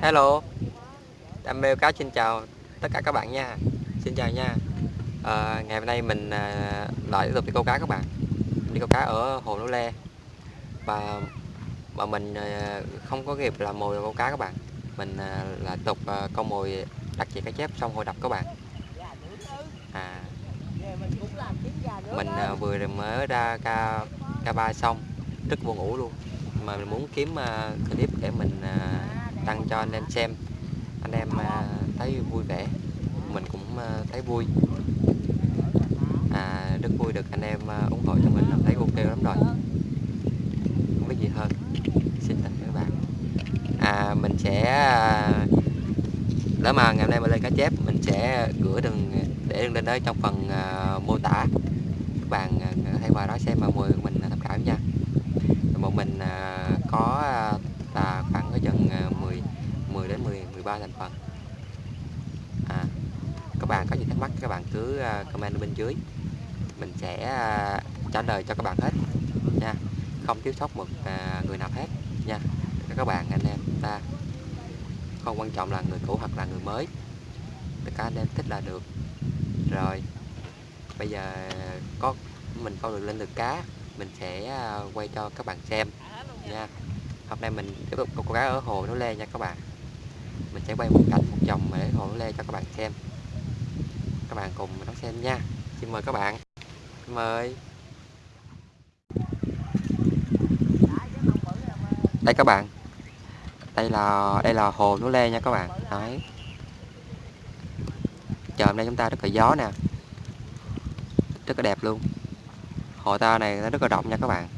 Hello. Đam mê cá xin chào tất cả các bạn nha. Xin chào nha. À, Ngày hôm nay mình à, lại tiếp tục đi câu cá các bạn. Đi câu cá ở Hồ Lô Le. Và mà mình à, không có kịp làm mồi câu cá các bạn. Mình à, là tục à, câu mồi đặt chỉ cá chép xong hồi đập các bạn. À, Mình à, vừa mới ra ca, ca ba xong Rất buồn ngủ luôn. Mà mình muốn kiếm à, clip để mình à, đăng cho anh em xem. Anh em à, thấy vui vẻ. Mình cũng à, thấy vui. À, rất vui được anh em à, ủng hộ cho mình. Thấy ok lắm rồi. Không biết gì hơn. Xin tặng các bạn. À mình sẽ lỡ nếu mà ngày hôm nay mà lên cá chép mình sẽ gửi đường để đường lên đó trong phần mô tả. Các bạn à, qua đó xem mà mời 3 thành phần. À, các bạn có gì thắc mắc các bạn cứ à, comment bên dưới. Mình sẽ à, trả lời cho các bạn hết nha. Không thiếu sót một à, người nào hết nha. Các bạn anh em ta không quan trọng là người cũ hoặc là người mới. Tất cả anh em thích là được. Rồi bây giờ có mình câu được lên được cá mình sẽ quay cho các bạn xem nha. Hôm nay mình tiếp tục câu cá ở hồ nó le nha các bạn mình sẽ quay một cảnh, một vòng để hồ nó lê cho các bạn xem. Các bạn cùng đón xem nha. Xin mời các bạn. Mời. Đây các bạn. Đây là đây là hồ núi lê nha các bạn. Đấy. Trời, hôm nay chúng ta rất là gió nè. Rất là đẹp luôn. Hồ ta này nó rất là rộng nha các bạn.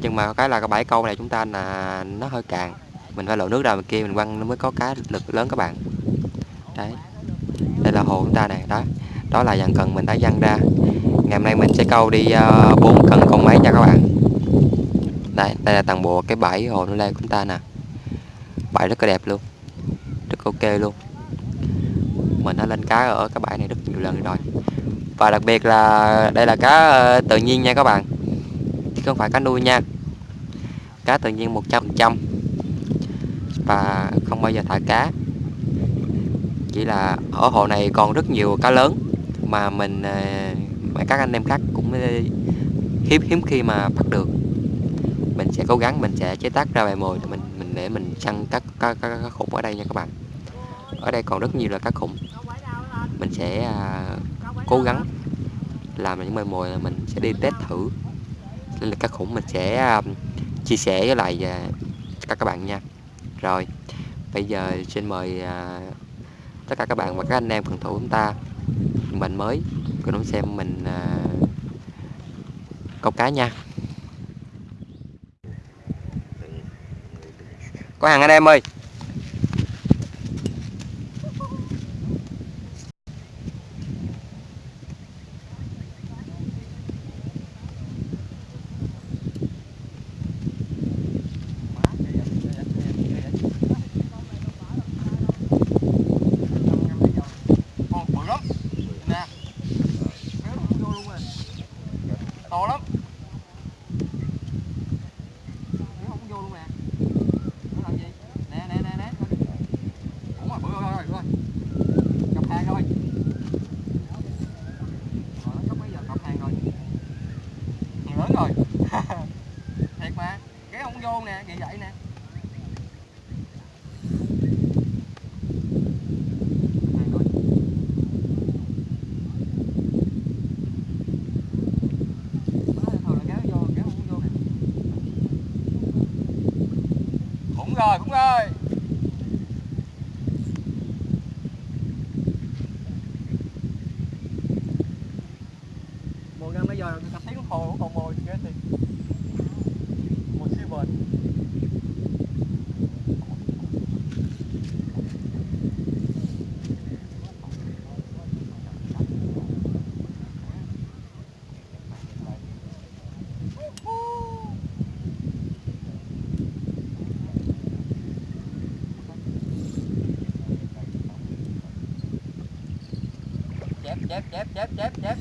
Nhưng mà cái là cái bãi câu này chúng ta là, nó hơi cạn mình phải lội nước ra bên kia mình quăng nó mới có cá lực lớn các bạn. Đấy. Đây là hồ chúng ta này đó. Đó là dàn cần mình đã dăng ra. Ngày hôm nay mình sẽ câu đi uh, cần con mấy nha các bạn. Đây đây là toàn bộ cái bãi hồ nó lên của chúng ta nè. Bãi rất là đẹp luôn. Rất ok luôn. Mình đã lên cá ở cái bãi này rất nhiều lần rồi. Và đặc biệt là đây là cá ờ, tự nhiên nha các bạn. Chứ không phải cá nuôi nha. Cá tự nhiên 100% và không bao giờ thả cá. Chỉ là ở hồ này còn rất nhiều cá lớn mà mình ờ, mà các anh em khác cũng ờ, hiếm hiếm khi mà bắt được. Mình sẽ cố gắng mình sẽ chế tác ra bài mồi để mình mình để mình săn các các, các, khủng ở đây nha các bạn. Ở đây còn rất nhiều là cá khủng. Mình sẽ à, cố gắng làm những bài mồi là mình sẽ đi test thử. Nên là cá khủng mình sẽ à, chia sẻ với lại à, các các bạn nha rồi bây giờ xin mời à, tất cả các bạn và các anh em phần thủ chúng ta. Mình mới cùng đón xem mình à, câu cá nha. Có hàng anh em ơi to lắm nó không vô luôn nè nó làm gì nè nè nè nè ủa mà bự rồi rồi rồi cặp hàng rồi rồi nó sắp mấy giờ cặp hàng rồi hàng lớn rồi thiệt mà cái không vô nè vậy vậy nè. Rồi cũng rồi. chép chép chép chép chép chép.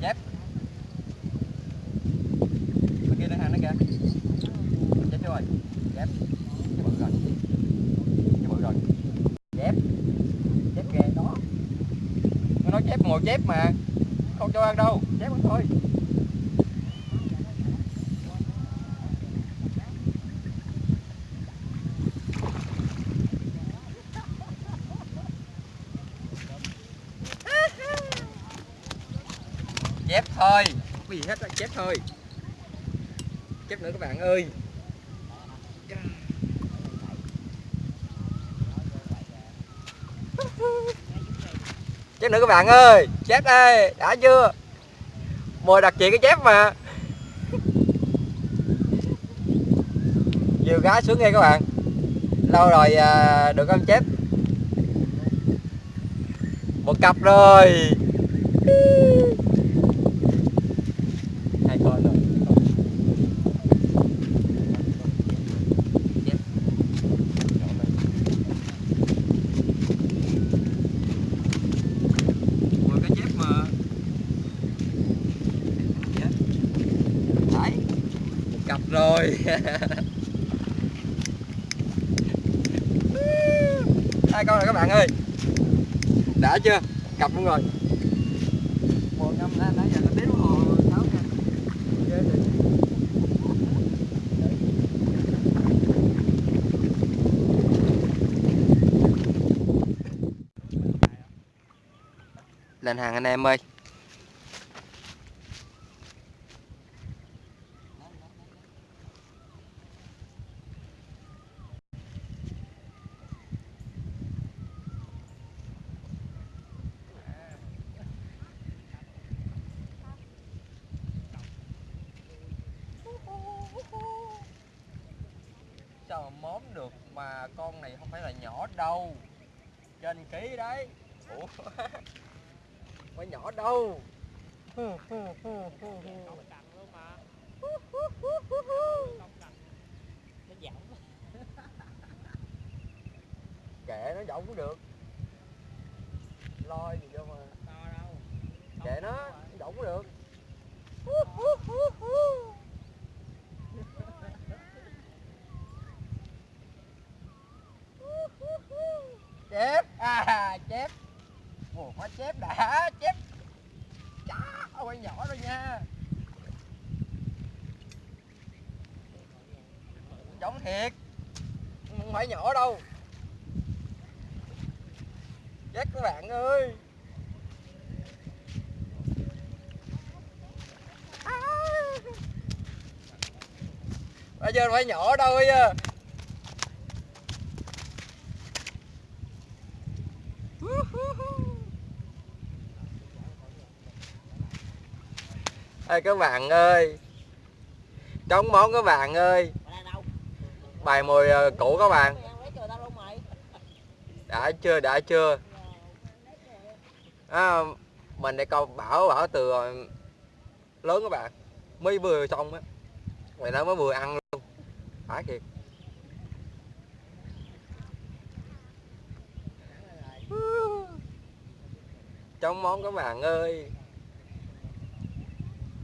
Chép. Bên kia nó hàng nó kìa. Chép rồi. Chép. Chép bự rồi. Chép bự rồi. Chép. Chép kìa. Đó nó nói chép mồi chép mà. Không cho ăn đâu. Chép thôi. Chép thôi. Không có gì hết chép thôi. Chép nữa các bạn ơi. Chép nữa các bạn ơi. Chép đây đã chưa? Mồi đặc chị cái chép mà. Nhiều gái xuống nghe các bạn. Lâu rồi à, được ăn chép. Một cặp rồi hai con rồi Chép. Ngồi cái chép mà Dạ. Đấy Một cặp rồi Hai con rồi các bạn ơi. Đã chưa? Cặp luôn rồi. Một năm nãy nãy giờ nó đến hồ sáu lên hàng anh em ơi Sao mà móm được mà con này không phải là nhỏ đâu. Trên ký đấy. Ủa? Không phải nhỏ đâu. Kệ nó giọng cũng được. Loi gì đâu mà. Kệ nó, nó giọng cũng được chép à chép. Ủa có chép đã, chép. Chá ôi nhỏ rồi nha. Giống thiệt. Không phải nhỏ đâu. Chết các bạn ơi. À. Bây giờ phải nhỏ đâu bây giờ Ê các bạn ơi. Trống món các bạn ơi. Bài mùi ờ, cũ các bạn. Đã chưa đã chưa? À, Mình để câu bảo bảo từ ờ, lớn các bạn. Mới vừa xong á. Mày nó mới vừa ăn luôn. Phải thiệt. Chống món các bạn ơi.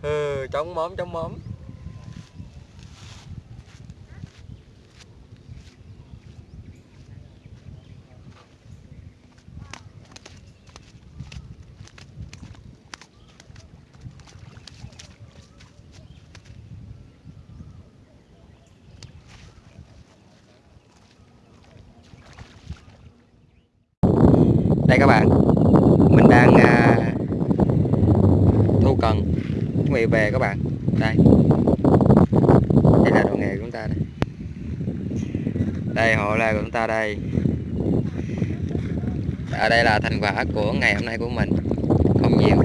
Ừ, chống móm chống móm. Đây các bạn mình đang à, thu cần chuẩn bị về các bạn. Đây. Đây là đồ nghề của chúng ta đây. Đây hộ là của chúng ta đây. Ở đây là thành quả của ngày hôm nay của mình. Không nhiều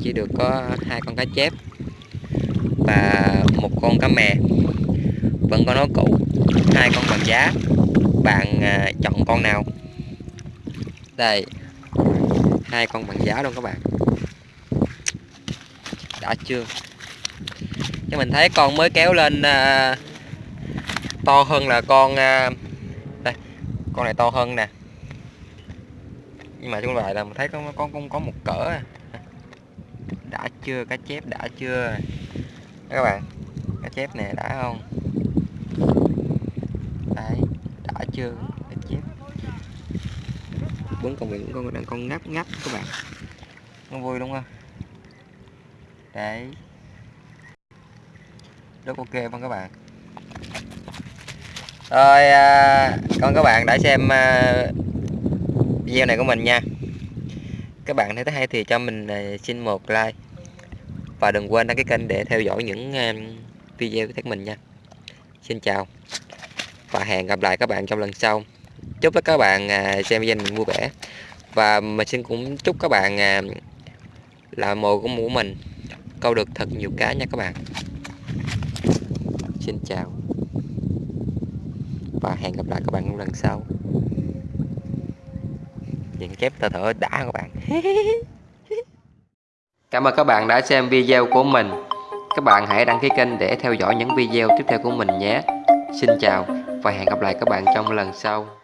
chỉ được có hai con cá chép và một con cá mè. Vẫn có nó cũ hai con bằng giá bạn à, chọn con nào? Đây hai con bằng giá luôn các bạn. Đã chưa? Cho mình thấy con mới kéo lên à, to hơn là con à, đây con này to hơn nè. Nhưng mà chúng lại là mình thấy con con cũng có một cỡ à. đã chưa? Cá chép đã chưa? Đó các bạn cá chép nè đã không? Đấy đã chưa? Bốn con miệng con đang con ngáp ngáp các bạn. Nó vui đúng không? Đấy. Rất ok không các bạn? Rồi à, con các bạn đã xem à, video này của mình nha. Các bạn thấy hay thì cho mình à, xin một like. Và đừng quên đăng ký kênh để theo dõi những à, video của mình nha. Xin chào. Và hẹn gặp lại các bạn trong lần sau chúc các bạn à, xem video mình vui vẻ. Và mình xin cũng chúc các bạn à, là mồi của mũ mình. Câu được thật nhiều cá nha các bạn. Xin chào. Và hẹn gặp lại các bạn trong lần sau. Những chép thở thở đã các bạn. Cảm ơn các bạn đã xem video của mình. Các bạn hãy đăng ký kênh để theo dõi những video tiếp theo của mình nhé. Xin chào và hẹn gặp lại các bạn trong lần sau.